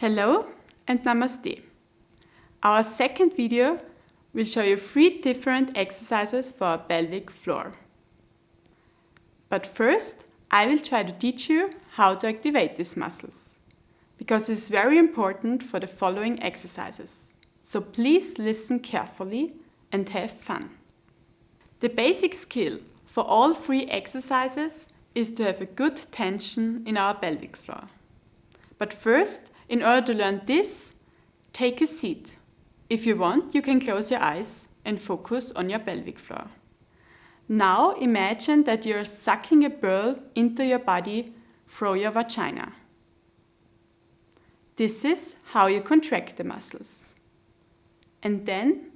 Hello and Namaste. Our second video will show you three different exercises for pelvic floor. But first, I will try to teach you how to activate these muscles, because it is very important for the following exercises. So please listen carefully and have fun. The basic skill for all three exercises is to have a good tension in our pelvic floor. But first, in order to learn this, take a seat. If you want, you can close your eyes and focus on your pelvic floor. Now imagine that you're sucking a pearl into your body through your vagina. This is how you contract the muscles. And then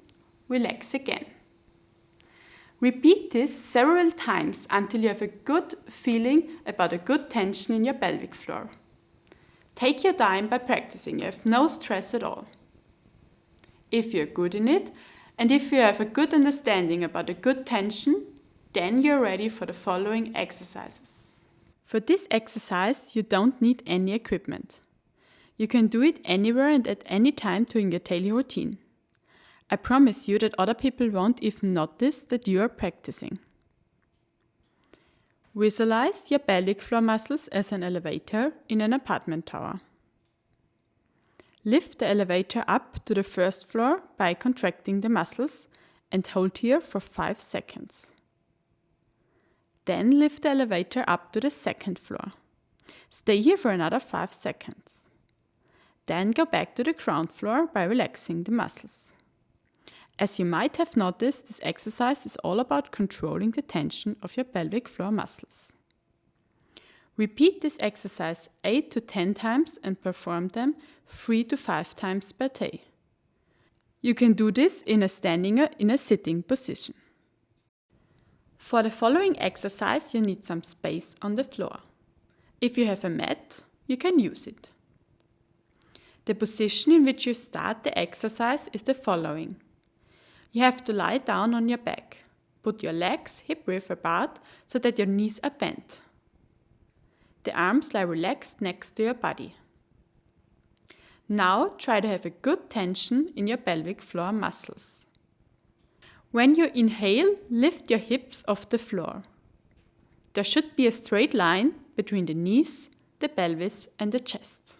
relax again. Repeat this several times until you have a good feeling about a good tension in your pelvic floor. Take your time by practicing, you have no stress at all. If you're good in it, and if you have a good understanding about a good tension, then you're ready for the following exercises. For this exercise, you don't need any equipment. You can do it anywhere and at any time during your daily routine. I promise you that other people won't even notice that you are practicing. Visualize your pelvic floor muscles as an elevator in an apartment tower. Lift the elevator up to the first floor by contracting the muscles and hold here for 5 seconds. Then lift the elevator up to the second floor. Stay here for another 5 seconds. Then go back to the ground floor by relaxing the muscles. As you might have noticed, this exercise is all about controlling the tension of your pelvic floor muscles. Repeat this exercise 8 to 10 times and perform them 3 to 5 times per day. You can do this in a standing or in a sitting position. For the following exercise you need some space on the floor. If you have a mat, you can use it. The position in which you start the exercise is the following. You have to lie down on your back. Put your legs hip width apart so that your knees are bent. The arms lie relaxed next to your body. Now try to have a good tension in your pelvic floor muscles. When you inhale, lift your hips off the floor. There should be a straight line between the knees, the pelvis and the chest.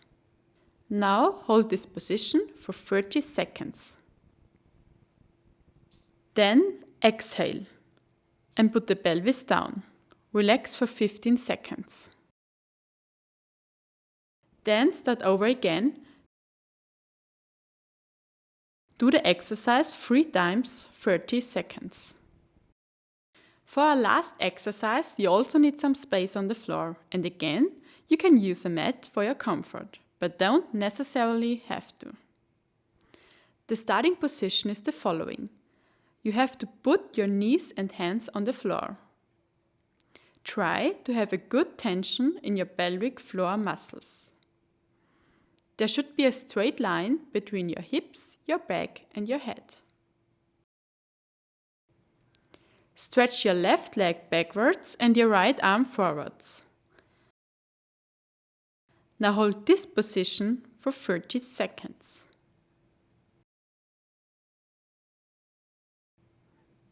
Now hold this position for 30 seconds. Then exhale and put the pelvis down. Relax for 15 seconds. Then start over again. Do the exercise three times 30 seconds. For our last exercise, you also need some space on the floor. And again, you can use a mat for your comfort, but don't necessarily have to. The starting position is the following. You have to put your knees and hands on the floor. Try to have a good tension in your pelvic floor muscles. There should be a straight line between your hips, your back and your head. Stretch your left leg backwards and your right arm forwards. Now hold this position for 30 seconds.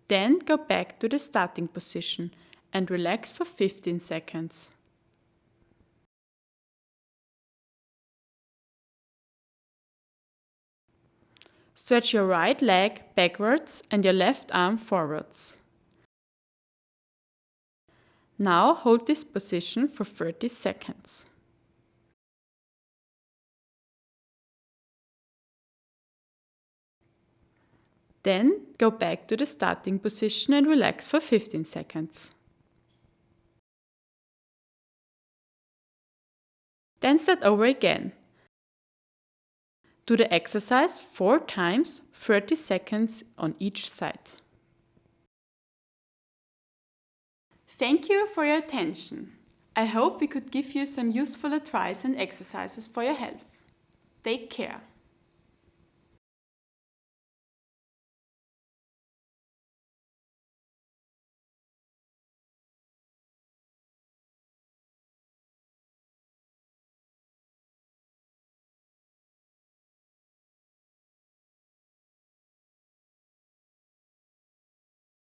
Then go back to the starting position and relax for 15 seconds. Stretch your right leg backwards and your left arm forwards. Now hold this position for 30 seconds. Then go back to the starting position and relax for 15 seconds. Then start over again. Do the exercise 4 times 30 seconds on each side. Thank you for your attention. I hope we could give you some useful advice and exercises for your health. Take care.